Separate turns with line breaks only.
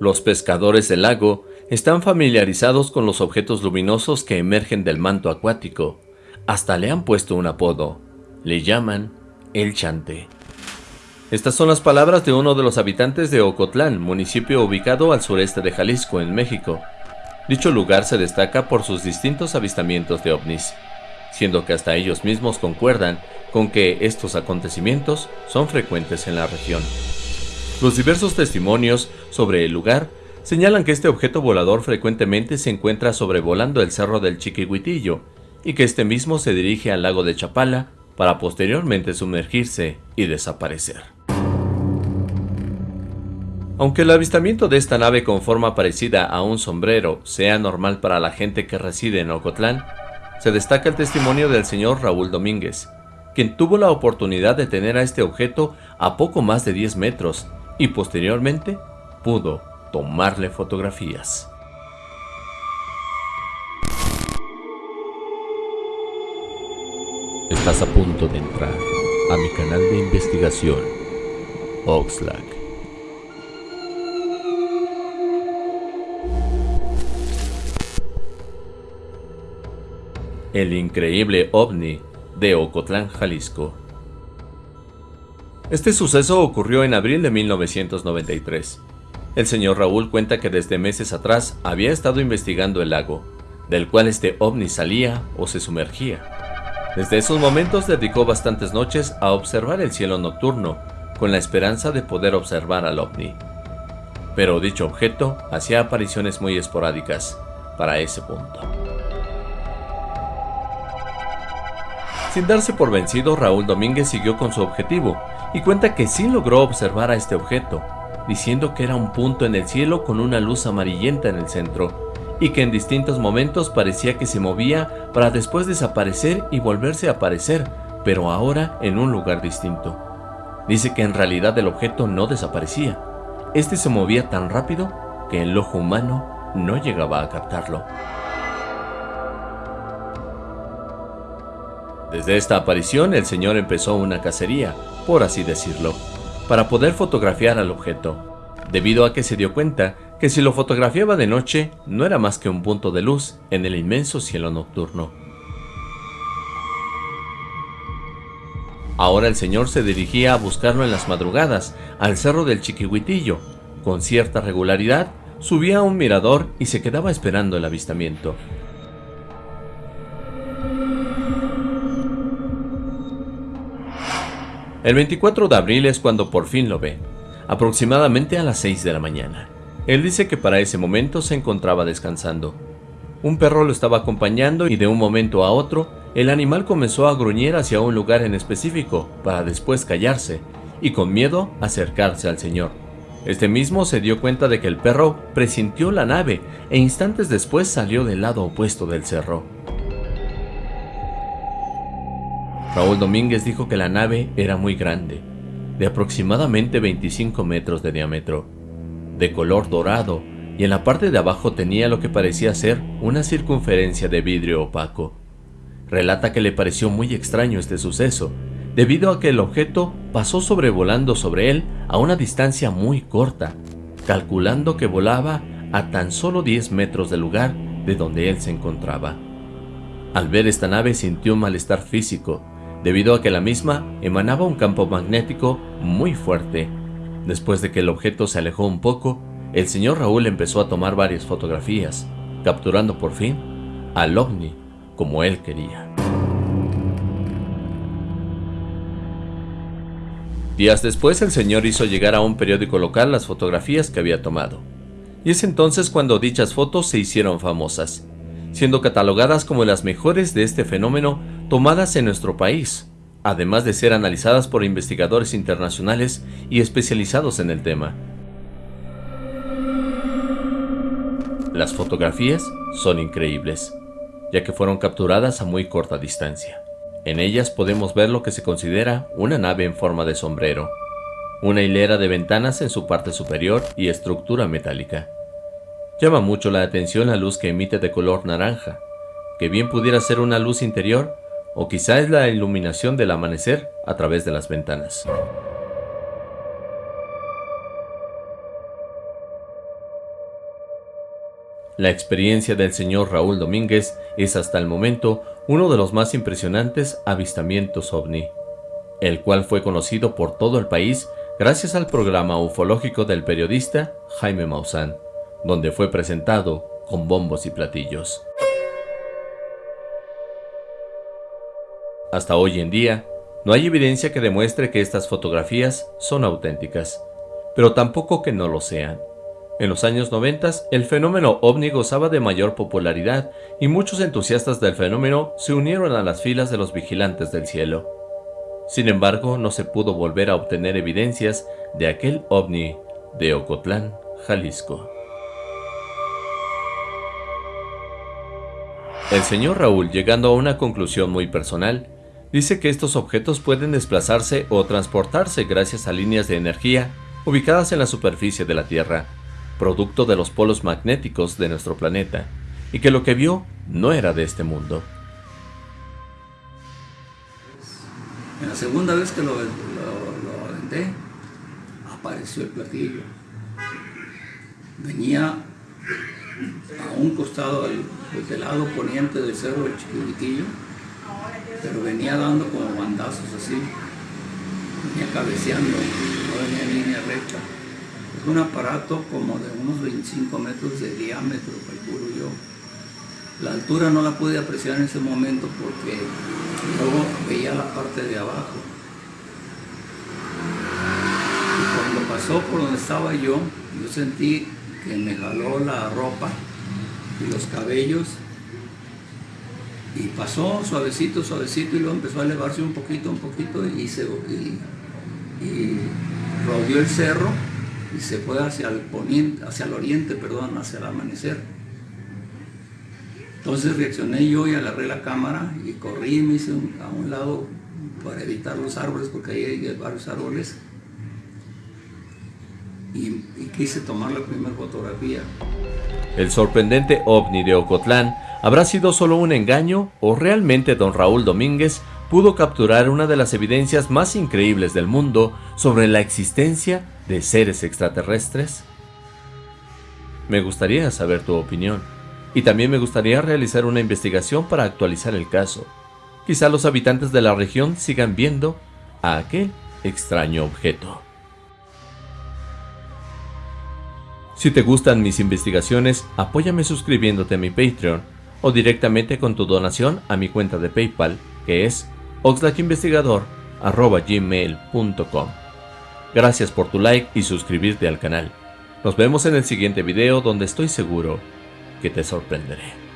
Los pescadores del lago están familiarizados con los objetos luminosos que emergen del manto acuático. Hasta le han puesto un apodo. Le llaman el chante. Estas son las palabras de uno de los habitantes de Ocotlán, municipio ubicado al sureste de Jalisco, en México. Dicho lugar se destaca por sus distintos avistamientos de ovnis, siendo que hasta ellos mismos concuerdan con que estos acontecimientos son frecuentes en la región. Los diversos testimonios sobre el lugar señalan que este objeto volador frecuentemente se encuentra sobrevolando el cerro del Chiquihuitillo y que este mismo se dirige al lago de Chapala para posteriormente sumergirse y desaparecer. Aunque el avistamiento de esta nave con forma parecida a un sombrero sea normal para la gente que reside en Ocotlán, se destaca el testimonio del señor Raúl Domínguez, quien tuvo la oportunidad de tener a este objeto a poco más de 10 metros y posteriormente pudo tomarle fotografías. Estás a punto de entrar a mi canal de investigación, Oxlack. el increíble ovni de Ocotlán, Jalisco. Este suceso ocurrió en abril de 1993. El señor Raúl cuenta que desde meses atrás había estado investigando el lago, del cual este ovni salía o se sumergía. Desde esos momentos dedicó bastantes noches a observar el cielo nocturno, con la esperanza de poder observar al ovni. Pero dicho objeto hacía apariciones muy esporádicas para ese punto. Sin darse por vencido, Raúl Domínguez siguió con su objetivo y cuenta que sí logró observar a este objeto, diciendo que era un punto en el cielo con una luz amarillenta en el centro y que en distintos momentos parecía que se movía para después desaparecer y volverse a aparecer, pero ahora en un lugar distinto. Dice que en realidad el objeto no desaparecía, este se movía tan rápido que el ojo humano no llegaba a captarlo. Desde esta aparición el señor empezó una cacería, por así decirlo, para poder fotografiar al objeto, debido a que se dio cuenta que si lo fotografiaba de noche no era más que un punto de luz en el inmenso cielo nocturno. Ahora el señor se dirigía a buscarlo en las madrugadas, al cerro del Chiquihuitillo. Con cierta regularidad, subía a un mirador y se quedaba esperando el avistamiento. El 24 de abril es cuando por fin lo ve, aproximadamente a las 6 de la mañana. Él dice que para ese momento se encontraba descansando. Un perro lo estaba acompañando y de un momento a otro, el animal comenzó a gruñir hacia un lugar en específico, para después callarse, y con miedo acercarse al señor. Este mismo se dio cuenta de que el perro presintió la nave e instantes después salió del lado opuesto del cerro. Raúl Domínguez dijo que la nave era muy grande, de aproximadamente 25 metros de diámetro, de color dorado y en la parte de abajo tenía lo que parecía ser una circunferencia de vidrio opaco. Relata que le pareció muy extraño este suceso, debido a que el objeto pasó sobrevolando sobre él a una distancia muy corta, calculando que volaba a tan solo 10 metros del lugar de donde él se encontraba. Al ver esta nave sintió un malestar físico, debido a que la misma emanaba un campo magnético muy fuerte. Después de que el objeto se alejó un poco, el señor Raúl empezó a tomar varias fotografías, capturando por fin al ovni como él quería. Días después el señor hizo llegar a un periódico local las fotografías que había tomado. Y es entonces cuando dichas fotos se hicieron famosas, siendo catalogadas como las mejores de este fenómeno tomadas en nuestro país, además de ser analizadas por investigadores internacionales y especializados en el tema. Las fotografías son increíbles, ya que fueron capturadas a muy corta distancia. En ellas podemos ver lo que se considera una nave en forma de sombrero, una hilera de ventanas en su parte superior y estructura metálica. Llama mucho la atención la luz que emite de color naranja, que bien pudiera ser una luz interior o quizá es la iluminación del amanecer a través de las ventanas. La experiencia del señor Raúl Domínguez es hasta el momento uno de los más impresionantes avistamientos ovni, el cual fue conocido por todo el país gracias al programa ufológico del periodista Jaime Maussan, donde fue presentado con bombos y platillos. Hasta hoy en día, no hay evidencia que demuestre que estas fotografías son auténticas, pero tampoco que no lo sean. En los años 90, el fenómeno ovni gozaba de mayor popularidad y muchos entusiastas del fenómeno se unieron a las filas de los vigilantes del cielo. Sin embargo, no se pudo volver a obtener evidencias de aquel ovni de Ocotlán, Jalisco. El señor Raúl, llegando a una conclusión muy personal, dice que estos objetos pueden desplazarse o transportarse gracias a líneas de energía ubicadas en la superficie de la Tierra, producto de los polos magnéticos de nuestro planeta, y que lo que vio no era de este mundo.
En la segunda vez que lo, lo, aventé, apareció el platillo. Venía a un costado del, del lado poniente del cerro del Chiquitillo, pero venía dando como bandazos así, venía cabeceando, no venía en línea recta un aparato como de unos 25 metros de diámetro, calculo yo. La altura no la pude apreciar en ese momento porque luego veía la parte de abajo. Y cuando pasó por donde estaba yo, yo sentí que me jaló la ropa y los cabellos y pasó suavecito, suavecito y luego empezó a elevarse un poquito, un poquito y, se, y, y rodeó el cerro y se fue hacia el poniente, hacia el oriente, perdón, hacia el amanecer. Entonces reaccioné yo y agarré la cámara y corrí me hice a un lado para evitar los árboles, porque ahí hay varios árboles. Y quise tomar la primera fotografía.
El sorprendente ovni de Ocotlán habrá sido solo un engaño o realmente don Raúl Domínguez pudo capturar una de las evidencias más increíbles del mundo sobre la existencia de seres extraterrestres? Me gustaría saber tu opinión, y también me gustaría realizar una investigación para actualizar el caso. Quizá los habitantes de la región sigan viendo a aquel extraño objeto. Si te gustan mis investigaciones, apóyame suscribiéndote a mi Patreon o directamente con tu donación a mi cuenta de PayPal, que es oxlackinvestigador.gmail.com Gracias por tu like y suscribirte al canal. Nos vemos en el siguiente video donde estoy seguro que te sorprenderé.